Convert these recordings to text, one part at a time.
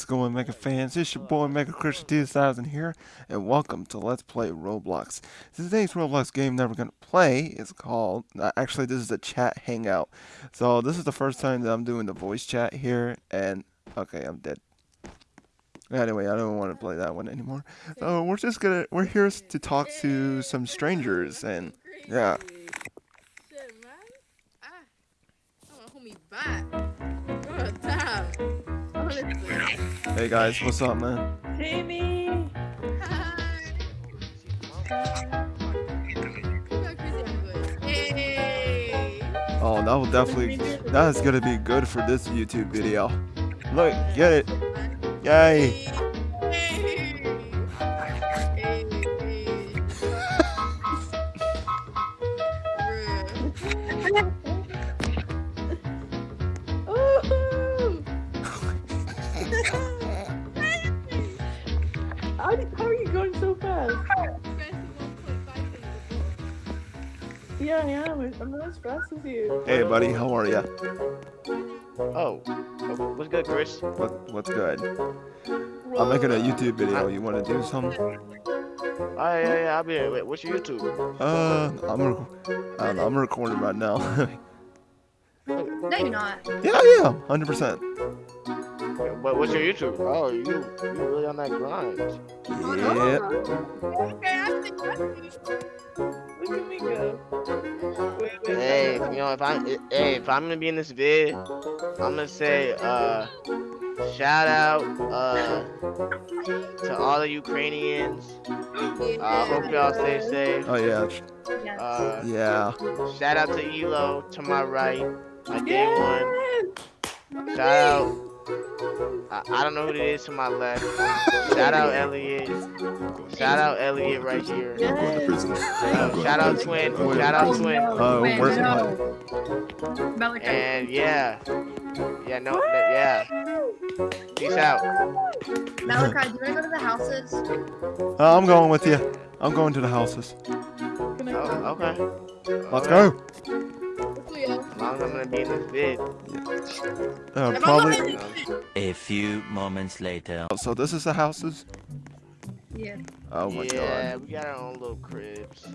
What's going Mega fans? It's your boy Mega Christian 2000 here, and welcome to Let's Play Roblox. Today's Roblox game that we're going to play is called, uh, actually this is a chat hangout. So this is the first time that I'm doing the voice chat here, and, okay, I'm dead. Anyway, I don't want to play that one anymore. So we're just gonna, we're here to talk to some strangers, and, yeah. Hey guys, what's up, man? Jamie! Hi. Look how crazy I'm going. Hey. Oh, that will definitely, that is gonna be good for this YouTube video. Look, get it. Yay! Yeah, I am. I'm not as fast as you. Hey buddy, how are ya? Oh, what's good, Chris? What, what's good? I'm making a YouTube video. You want to do something? Oh, yeah, yeah, yeah, I'll be here. Wait, what's your YouTube? Uh, I'm rec- I don't know, I'm recording right now. No, you're not. yeah, yeah, hundred percent. What, what's your YouTube? Oh, you you really on that grind? Yeah. Okay, I think I think- Look at me go. Wait, wait, Hey, you know, if I'm hey, if I'm gonna be in this vid, I'm gonna say uh, shout out uh to all the Ukrainians. Uh, hope y'all stay safe. Oh yeah, Uh, yeah. shout out to Elo to my right, my day one. Shout out. I, I don't know who it is to my left. Shout out Elliot. Shout out Elliot right here. Yes! Uh, shout out Twin. Shout out Twin. Oh, where's no. And yeah. Yeah, no, no yeah. Peace out. Malachi, do you want to go to the houses? Uh, I'm going with you. I'm going to the houses. Oh, okay. Let's Alright. go. Cleo. Long as I'm gonna be in this vid. Uh, probably. A few moments later. So this is the houses. Yeah. Oh my god. yeah, we got our own little cribs.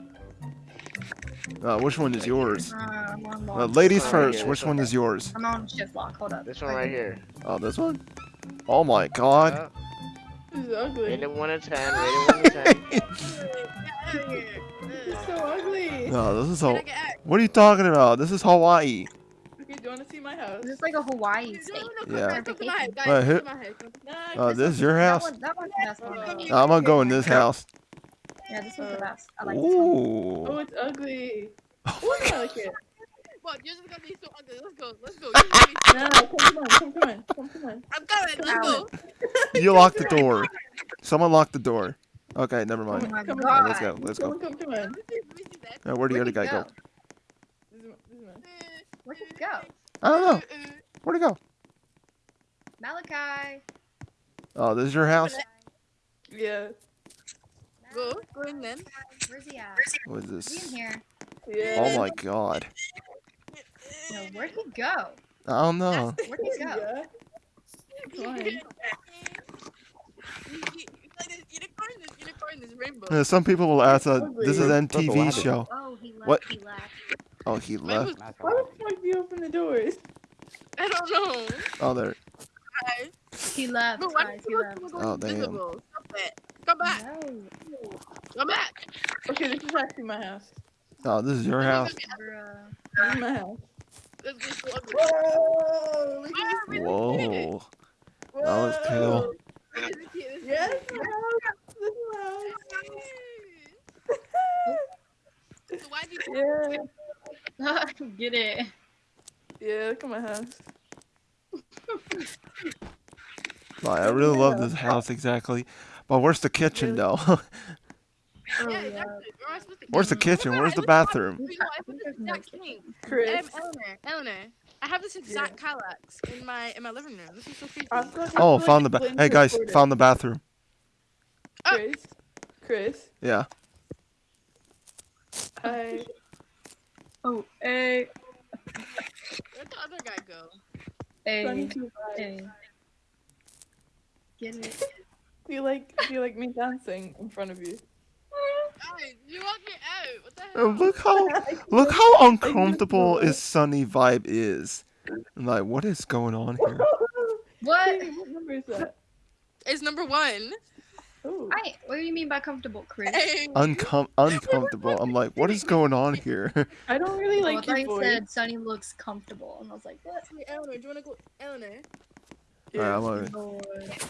Uh, which one is yours? Uh, Uh, ladies Oh, first. yeah, Which that's one okay. is yours? I'm on shift lock. Hold up. This one right here. Oh, this one. Oh my god. Uh, This is ugly. rated 1 to 10, rated 1 to 10. Get out of here. It's so ugly. No, this is Can so. get? What are you talking about? This is Hawaii. Okay, do you want to see my house? This is like a Hawaii No, state. no, Yeah. come, come to my house, guys. Wait, who- Come to my house. Come Uh, this is your That house. one, that one's the best one. I'm gonna go in this house. Yeah, this one's the best. I like this one. Oh, it's ugly. Oh Oh, I like it. What? Yours is gonna be so ugly. Let's go. Let's go. You're gonna be- No, come, come on, come, come on, come, come on. I'm coming. Let's go. You locked the door. Someone locked the door. Okay, never Oh mind. my Come on, let's go. Let's go. on, come, come on. Let me see- let me see that. Uh, where do the other he guy go? This is, my- this is mine. Where'd he go? I don't know. Uh, Where'd he go? Malachi. Oh, this is your house. Yeah, Go. Go in then. Where's he at? What is Is he this? in here? yeah. Oh my god. No, where'd he go? I don't know. Where'd he go? Yeah. Come on. Unicorn is unicorn is rainbow. Uh, some people will ask, uh, this is an Purple, what MTV show. Oh, he left. What? He left. Oh, he left. Rainbow's- Why the fuck do you open the doors? I don't know. Oh, there. He left. No, why guys, he left. Oh, damn. invisible? Stop it. Come back. No. Come back. Okay, this is actually my house. Oh, this is your house. Bruh. This is my house. Let's go so ugly. Whoa! Look at wait, Whoa. That was cool. This is cute, this is Yes, cute. my house. This is my house. So why do you Yeah. Get it. Yeah, look at my house. Like, I really love this house exactly. But where's the kitchen though? Oh, Yeah, yeah. exactly. Where am I supposed to where's the kitchen? Where's the bathroom? You know, I put this exact thing. Chris. Eleanor, Eleanor, I have this exact Kallax in my in my living room. This is so creepy. I feel like- I Oh, found like the ba- Hey guys, recorded. found the bathroom. Oh. Chris. Chris. Yeah. Hi. Oh, hey. Where'd the other guy go? Hey. Sunny two. Hey. Get it? Do you like do you like me dancing in front of you? Hey, you want me out? What the hell? look how look how uncomfortable his sunny vibe is. I'm like, what is going on here? What? Hey, what number is that? It's number one. Oh, I. What do you mean by comfortable, Chris? Hey. Uncom- uncomfortable. I'm like, what is going on here? I don't really I like thought your you voice. said Sunny looks comfortable, and I was like, what? Hey, Eleanor, do you wanna go? Eleanor, Alright, I'm gonna, Lord,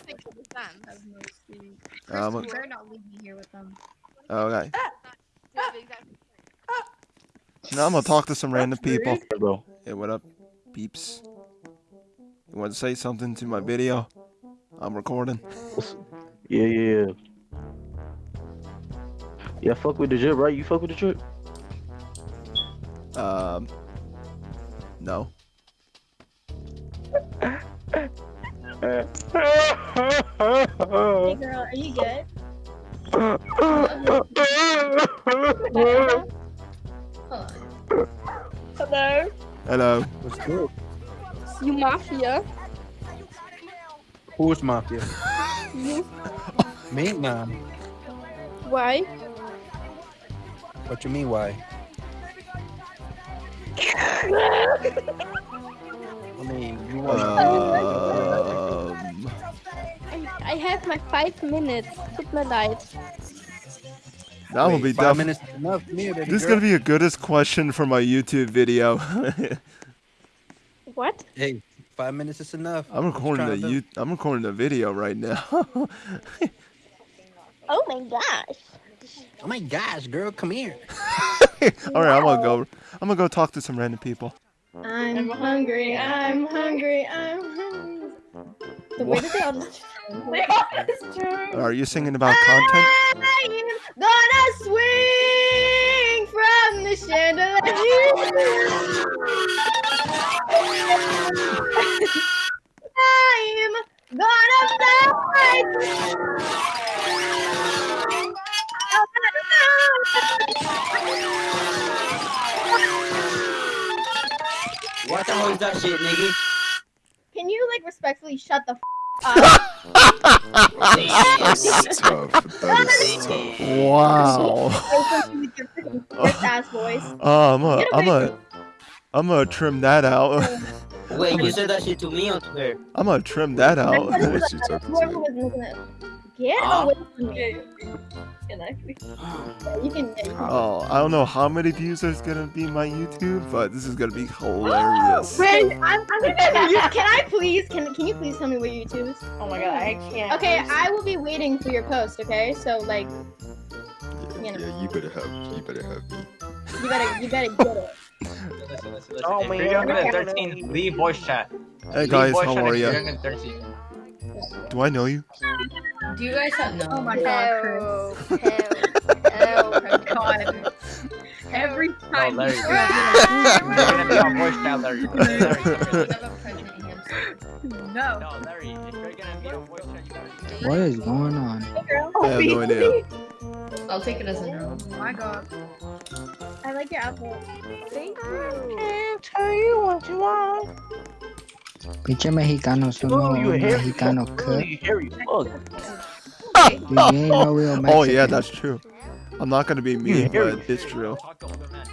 think of this dance. have no sleep. Chris, I'm you a- better not leave me here with them. okay. You have the exact- Now I'm gonna talk to some random That's people. rude. bro. Hey, what up, peeps? You want to say something to my video? I'm recording. Yeah, yeah, yeah. Yeah, fuck with the drip, right? You fuck with the drip? Um, no. Hey girl, are you good? Hold on. Hello? Hello. What's good? You mafia? Who's mafia? You? Me? Nah. Why? What you mean? Why? I mean, you want? Um, I, I have my five minutes. Tut mir leid. That will be five minutes is enough. Me, baby This is girl. gonna be a goodest question for my YouTube video. What? Hey, five minutes is enough. I'm recording the trying you. I'm recording the video right now. Oh my gosh. Oh my gosh, girl, come here. All right, I'm gonna go. I'm gonna go talk to some random people. I'm hungry, I'm hungry, I'm hungry. The way that they all just They all just turn. Are you singing about content? I'm gonna swing from the chandelier. I'm gonna fly. What the hell is that shit, nigga? Can you like respectfully shut the f- up? That's tough. That is tough. Wow. Open with your freaking Chris ass voice. Oh, I'm a. Get I'm away a. I'm gonna trim that out. Wait, you said that shit to me or to her? I'm gonna trim that out. Whoever What you talking to? Making it. Get Ah. away from me. Yeah, actually, Yeah, you can. Yeah, you can. Oh, I don't know how many views there's gonna be in my YouTube, but this is gonna be hilarious. Friend, I'm, I'm gonna Can I please? Can Can you please tell me what your YouTube is? oh my god, I can't. Okay, I will be waiting for your post. Okay, so like, Yeah, You know. yeah, you better have you better have me. you better you better get it. Listen, listen, listen. Oh, if man. you're younger than 13, leave voice chat. Hey Leave guys, voice how chat are you're you? younger than 13. Do I know you? Do you guys have no? Oh my Help, god, help, Chris. Oh my god. Every No, time Larry. you You're gonna be on voice chat, Larry. Larry, come here. have a pregnant hamster. No. No, Larry, if you're gonna be on voice chat, you gotta What is going on? Hey girl. I have no idea. I'll take it as a no. Oh my god. I like your apple. Thank you. Pinche mexicanos, son Oh, you unos Oh, hairy mexicanos fuck. cut. You hairy fuck. Dude, no. Oh yeah, that's true. I'm not gonna be mean, hear but it's true. Talk to older men.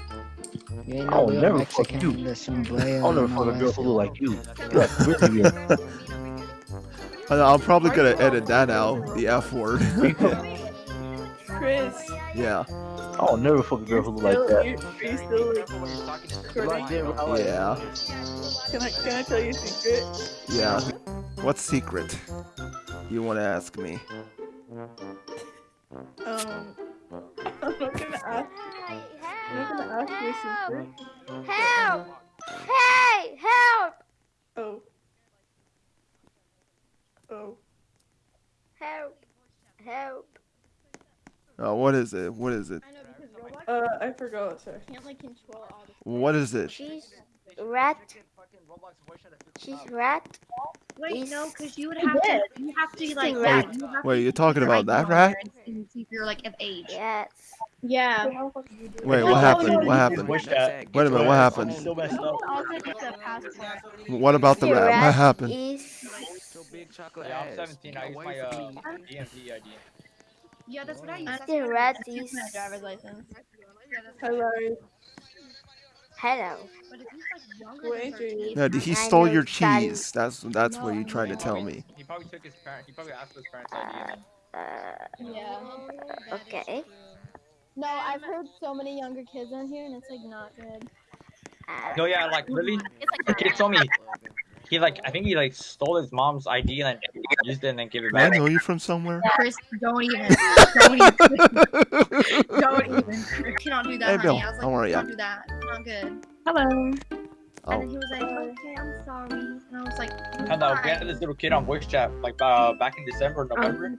You ain't I'll no real never fuck you. I'll never and all fuck a girl who look like you. You're like really weird. And I'm probably gonna edit that out, the F word. Chris, yeah, I'll never fuck a girl who look like that. you, are you still like? When you're talking to Recording? yeah, Can I can I tell you a secret? yeah. What secret? You wanna ask me? Um, I'm not gonna ask. I'm not gonna ask you a secret. Help! Hey! Help! Oh. Oh. Help! Help! Uh, what is it? What is it? I know because Roblox Uh, I forgot. Sorry. can't like control all. What is it? She's rat. She's rat. Wait, no, because you would have to. did. You have to She's like. a rat. you wait you're talking about that on rat? And and see if you're like of age. Yes. Yeah. Wait, what happened? What happened? Wait a minute, what happened? Still messed up. I'll take it to passport. What about the rat? What happened? Yeah, I'm 17. I use my uh, DMV ID. Yeah, that's what I use. I That's did what I use. my driver's license. Hello. Hello. But if he's like younger Wait, than 13, No, he I stole your that- cheese. That's that's what you're trying to tell me. He probably took his parent. He probably asked his parents' ID. Uh, Yeah. okay. No, I've heard so many younger kids on here, and it's like not good. Uh, No, yeah, like really. it's like The kid told me he like I think he like stole his mom's ID and then used it and then gave it Do I back. know you from somewhere? Chris, don't even. Don't even. Don't even. Chris, cannot do that, Hey, honey. Bill, I was like, how are ya? Don't do that. It's not good. Hello. And Oh, then he was like, okay, I'm sorry. And I was like, And uh, we why? had this little kid on voice chat like uh, back in December, November.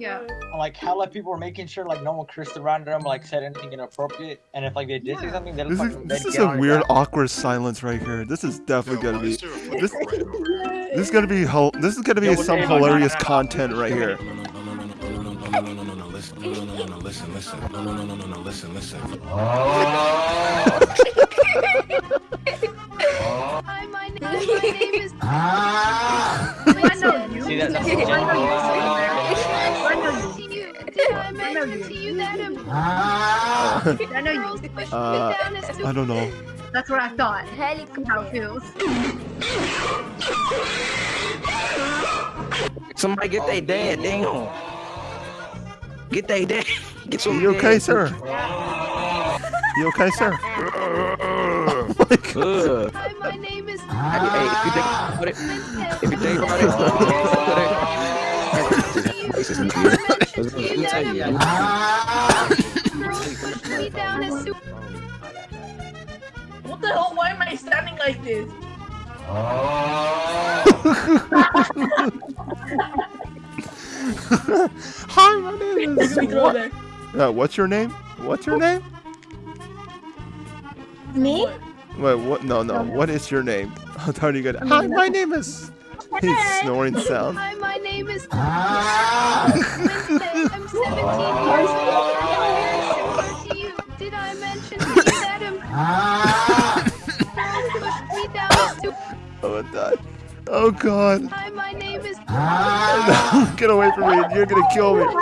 Yeah. And, like people were making sure like no one cursed around them, like said anything inappropriate, and if like they did say something, they this is this is a weird, ass. awkward silence right here. This is definitely gonna be this. This is gonna be This is gonna be Yo, what's some going on? hilarious No, no, no, no. content right here. Hi, my name, my name is. I know you. See that? Did I to you that I'm Uh, I know you. Uh, I don't know. That's what I thought. How it feels. Somebody get they dad, damn. Get they dad. Get some You okay, dad. sir? You okay, sir? Oh my God. Hi, my name is. Hey, hey, if you think about it, if you think about it, Did I mention to you that I'm girls push me down as soon What the hell? Why am I standing like this? Hi, my name is. Let me throw What? that. Uh, what's your name? What's your name? Me? Wait, what? No, no. What is your name? I'm telling you good. Hi, my name is. His snoring sound. Hi, my name is ah. Wednesday. I'm 17 years old. I'm here to you. Did I mention to that I'm ah. pushed me down as Oh, I died. Oh God. Hi, my name is. Ah. Get away from me. You're gonna kill me. Oh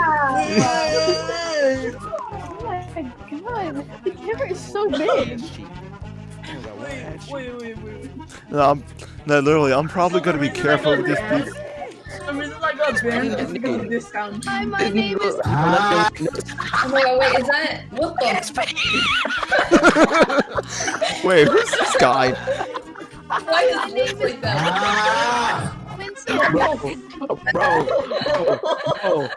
my god, the camera is so big. Wait, wait, wait, wait. No, I'm, no, literally, I'm probably gonna be careful with these people. I got banned is because of this sound. Hi, my name is. Oh my god, wait, is that what the Wait, who's this guy? Why does it look like that? Wednesday. bro, bro, bro.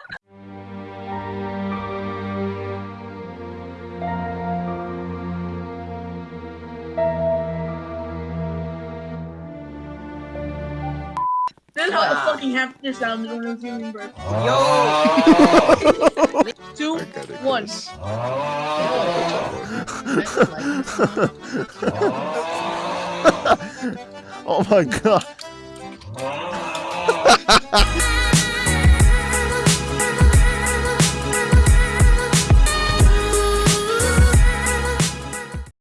This is how the fucking hamster sounds when I'm giving birth. Two, I gotta one. curse. oh my god.